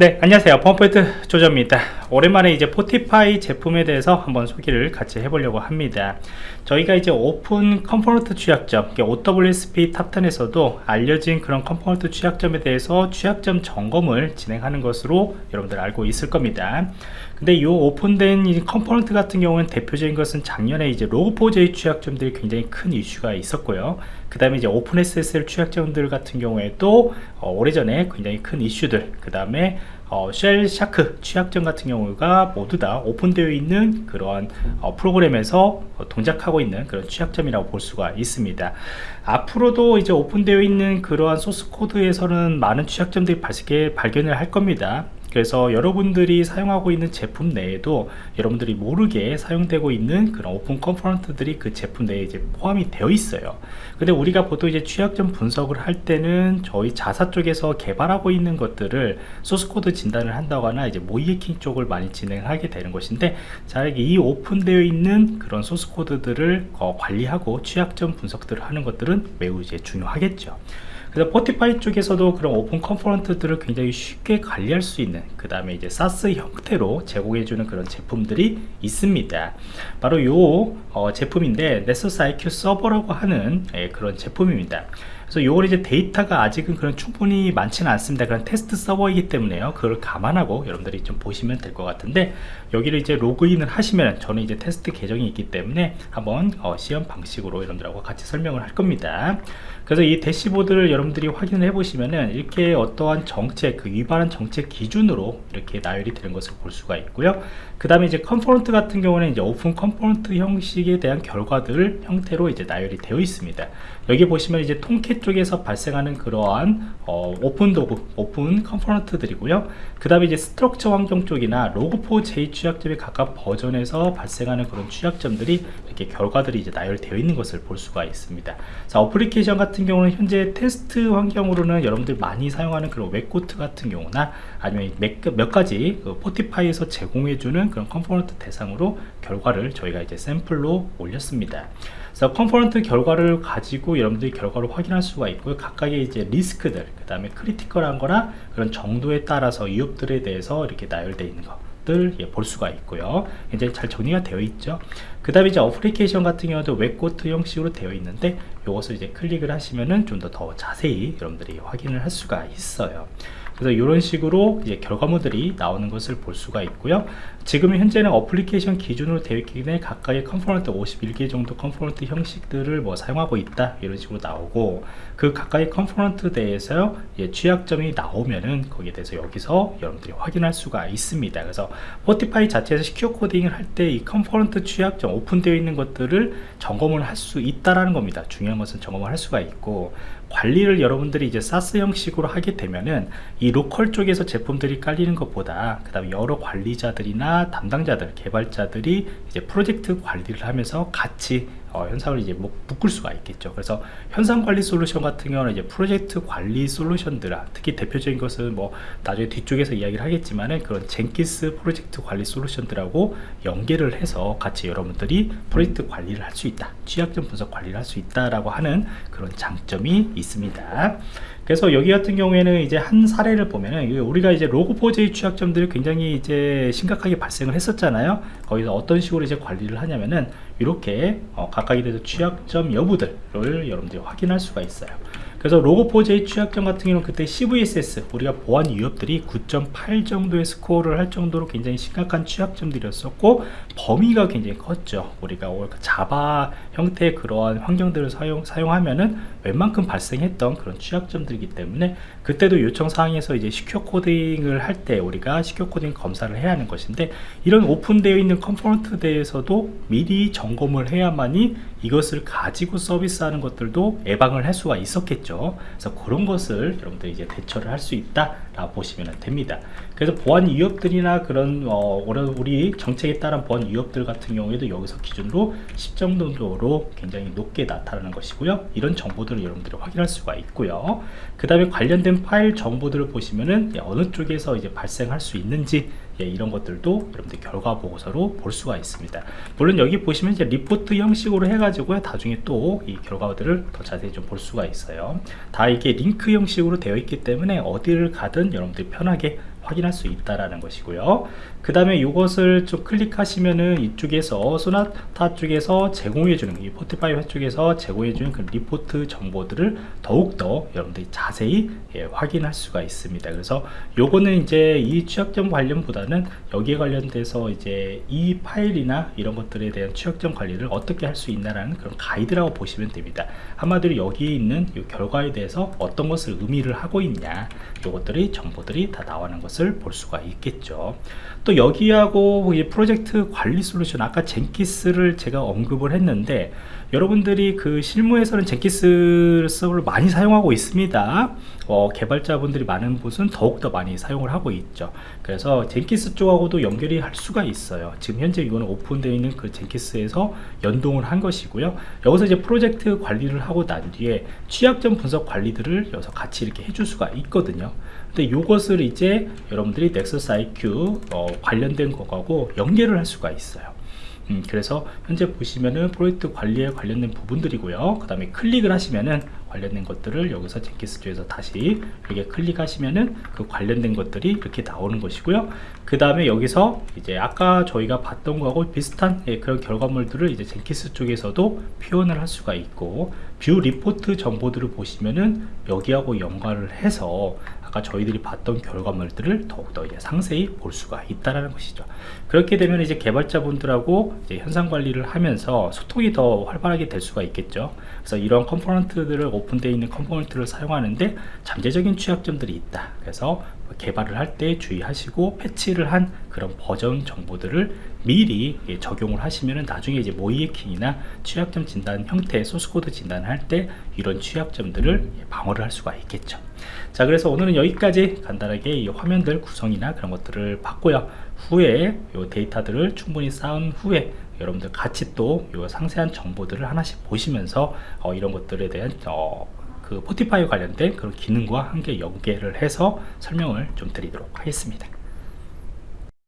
네 안녕하세요. 펌포인트 조조입니다. 오랜만에 이제 Fortify 제품에 대해서 한번 소개를 같이 해보려고 합니다. 저희가 이제 오픈 component 취약점 OWASP Top 10에서도 알려진 그런 component 취약점에 대해서 취약점 점검을 진행하는 것으로 여러분들 알고 있을 겁니다. 근데 이 오픈된 이 component 같은 경우는 대표적인 것은 작년에 이제 Log4j 취약점들이 굉장히 큰 이슈가 있었고요 그 다음에 이제 OpenSSL 취약점들 같은 경우에도 어, 오래전에 굉장히 큰 이슈들 그 다음에 어, Shellshock 취약점 같은 경우가 모두 다 오픈되어 있는 그러한 어, 프로그램에서 어, 동작하고 있는 그런 취약점이라고 볼 수가 있습니다. 앞으로도 이제 오픈되어 있는 그러한 소스 코드에서는 많은 취약점들이 발견을 할 겁니다 그래서 여러분들이 사용하고 있는 제품 내에도 여러분들이 모르게 사용되고 있는 그런 오픈 component들이 그 제품 내에 이제 포함이 되어 있어요. 근데 우리가 보통 이제 취약점 분석을 할 때는 저희 자사 쪽에서 개발하고 있는 것들을 소스코드 진단을 한다거나 이제 모의해킹 쪽을 많이 진행하게 되는 것인데 자 이 오픈되어 있는 그런 소스코드들을 어, 관리하고 취약점 분석들을 하는 것들은 매우 이제 중요하겠죠 그래서 Fortify 쪽에서도 그런 오픈 component들을 굉장히 쉽게 관리할 수 있는 그 다음에 이제 SaaS 형태로 제공해주는 그런 제품들이 있습니다. 바로 요 어, 제품인데 Nexus IQ 서버라고 하는 예, 그런 제품입니다 그래서 요걸 이제 데이터가 아직은 그런 충분히 많지는 않습니다. 그런 테스트 서버이기 때문에요. 그걸 감안하고 여러분들이 좀 보시면 될 것 같은데 여기를 이제 로그인을 하시면 저는 이제 테스트 계정이 있기 때문에 한번 어, 시연 방식으로 여러분들하고 같이 설명을 할 겁니다. 그래서 이 dashboard를 여러분들이 확인을 해 보시면은 이렇게 어떠한 정책 그 위반한 정책 기준으로 이렇게 나열이 되는 것을 볼 수가 있고요. 그 다음에 이제 component 같은 경우는 이제 오픈 component 형식에 대한 결과들 형태로 이제 나열이 되어 있습니다. 여기 보시면 이제 Tomcat 쪽에서 발생하는 그러한 어, 오픈 도구 오픈 component들이고요 그 다음에 이제 Struts 환경 쪽이나 Log4j 취약점에 가까운 버전에서 발생하는 그런 취약점들이 이렇게 결과들이 이제 나열되어 있는 것을 볼 수가 있습니다 자 어플리케이션 같은 경우는 현재 테스트 환경으로는 여러분들 많이 사용하는 그런 WebGoat 같은 경우나 아니면 몇, 몇 가지 그 Fortify에서 제공해주는 그런 component 대상으로 결과를 저희가 이제 샘플로 올렸습니다. 그래서 component 결과를 가지고 여러분들이 결과를 확인할 수가 있고요. 각각의 이제 리스크들, 그 다음에 critical한 거나 그런 정도에 따라서 위협들에 대해서 이렇게 나열되어 있는 거. 것들 예, 볼 수가 있고요 굉장히 잘 정리가 되어 있죠 그 다음에 이제 어플리케이션 같은 경우도 WebGoat 형식으로 되어 있는데 이것을 이제 클릭을 하시면은 좀 더 더 자세히 여러분들이 확인을 할 수가 있어요 그래서 이런 식으로 이제 결과물들이 나오는 것을 볼 수가 있고요. 지금 현재는 어플리케이션 기준으로 되어 있기 때문에 각각의 component 51개 정도 component 형식들을 뭐 사용하고 있다 이런 식으로 나오고 그 각각의 component 대해서 예, 취약점이 나오면은 거기에 대해서 여기서 여러분들이 확인할 수가 있습니다. 그래서 Fortify 자체에서 secure coding을 할 때 이 component 취약점 오픈되어 있는 것들을 점검을 할 수 있다라는 겁니다. 중요한 것은 점검을 할 수가 있고 관리를 여러분들이 이제 SaaS 형식으로 하게 되면은 이 local 쪽에서 제품들이 깔리는 것보다 그 다음에 여러 관리자들이나 담당자들 개발자들이 이제 프로젝트 관리를 하면서 같이 어, 형상을 이제 뭐 묶을 수가 있겠죠. 그래서 형상 관리 솔루션 같은 경우는 이제 프로젝트 관리 솔루션들 특히 대표적인 것은 뭐 나중에 뒤쪽에서 이야기를 하겠지만은 그런 Jenkins 프로젝트 관리 솔루션들하고 연계를 해서 같이 여러분들이 프로젝트 관리를 할 수 있다 취약점 분석 관리를 할 수 있다라고 하는 그런 장점이 있습니다. 그래서 여기 같은 경우에는 이제 한 사례를 보면은 우리가 이제 로그4j 취약점들이 굉장히 이제 심각하게 발생을 했었잖아요. 거기서 어떤 식으로 이제 관리를 하냐면은 이렇게 어, 각각에 대해서 취약점 여부들을 여러분들이 확인할 수가 있어요 그래서 로고4j 취약점 같은 경우는 그때 CVSS 우리가 보안 위협들이 9.8 정도의 스코어를 할 정도로 굉장히 심각한 취약점들이었었고 범위가 굉장히 컸죠. 우리가 자바 형태의 그러한 환경들을 사용, 사용하면은 웬만큼 발생했던 그런 취약점들이기 때문에 그때도 요청 사항에서 이제 secure coding을 할 때 우리가 secure coding 검사를 해야 하는 것인데 이런 오픈되어 있는 component 대해서도 미리 점검을 해야만이 이것을 가지고 서비스하는 것들도 예방을 할 수가 있었겠죠. 그래서 그런 것을 여러분들 이제 대처를 할 수 있다 라고 보시면 됩니다 그래서 보안 위협들이나 그런 어, 우리 정책에 따른 보안 위협들 같은 경우에도 여기서 기준으로 10 정도로 굉장히 높게 나타나는 것이고요. 이런 정보들을 여러분들이 확인할 수가 있고요. 그 다음에 관련된 파일 정보들을 보시면은 어느 쪽에서 이제 발생할 수 있는지 예, 이런 것들도 여러분들 결과 보고서로 볼 수가 있습니다. 물론 여기 보시면 이제 리포트 형식으로 해가지고 나중에 또 이 결과들을 더 자세히 좀 볼 수가 있어요. 다 이게 링크 형식으로 되어 있기 때문에 어디를 가든 여러분들이 편하게 확인할 수 있다라는 것이고요. 그 다음에 이것을 좀 클릭하시면은 이쪽에서 Sonatype 쪽에서 제공해주는 이 Fortify 쪽에서 제공해주는 그 리포트 정보들을 더욱더 여러분들이 자세히 예, 확인할 수가 있습니다. 그래서 요거는 이제 이 취약점 관련보다는 여기에 관련돼서 이제 이 파일이나 이런 것들에 대한 취약점 관리를 어떻게 할 수 있나라는 그런 가이드라고 보시면 됩니다. 한마디로 여기에 있는 이 결과에 대해서 어떤 것을 의미를 하고 있냐 요것들이 정보들이 다 나오는 것을 볼 수가 있겠죠. 또 여기하고 이 프로젝트 관리 솔루션 아까 젠키스를 제가 언급을 했는데 여러분들이 그 실무에서는 젠키스 서버를 많이 사용하고 있습니다. 어, 개발자분들이 많은 곳은 더욱더 많이 사용을 하고 있죠. 그래서 젠키스 쪽하고도 연결이 할 수가 있어요. 지금 현재 이거는 오픈되어 있는 그 젠키스에서 연동을 한 것이고요. 여기서 이제 프로젝트 관리를 하고 난 뒤에 취약점 분석 관리들을 여기서 같이 이렇게 해줄 수가 있거든요 근데 이것을 이제 여러분들이 넥서스 IQ 어, 관련된 거하고 연결을 할 수가 있어요. 음, 그래서 현재 보시면은 프로젝트 관리에 관련된 부분들이고요. 그 다음에 클릭을 하시면은 관련된 것들을 여기서 Jenkins 쪽에서 다시 이렇게 클릭하시면은 그 관련된 것들이 이렇게 나오는 것이고요. 그 다음에 여기서 이제 아까 저희가 봤던 거하고 비슷한 예, 그런 결과물들을 이제 Jenkins 쪽에서도 표현을 할 수가 있고 view report 정보들을 보시면은 여기하고 연관을 해서 아까 저희들이 봤던 결과물들을 더욱더 이제 상세히 볼 수가 있다라는 것이죠. 그렇게 되면 이제 개발자분들하고 이제 형상 관리를 하면서 소통이 더 활발하게 될 수가 있겠죠. 그래서 이런 컴포넌트들을 오픈되어 있는 컴포넌트를 사용하는데 잠재적인 취약점들이 있다. 그래서 개발을 할 때 주의하시고 패치를 한 그런 버전 정보들을 미리 적용을 하시면 나중에 이제 모의해킹이나 취약점 진단 형태 소스코드 진단할 때 이런 취약점들을 방어를 할 수가 있겠죠 자 그래서 오늘은 여기까지 간단하게 이 화면들 구성이나 그런 것들을 봤고요. 후에 이 데이터들을 충분히 쌓은 후에 여러분들 같이 또이 상세한 정보들을 하나씩 보시면서 어, 이런 것들에 대한 어, 그 포티파이 관련된 그런 기능과 함께 연계를 해서 설명을 좀 드리도록 하겠습니다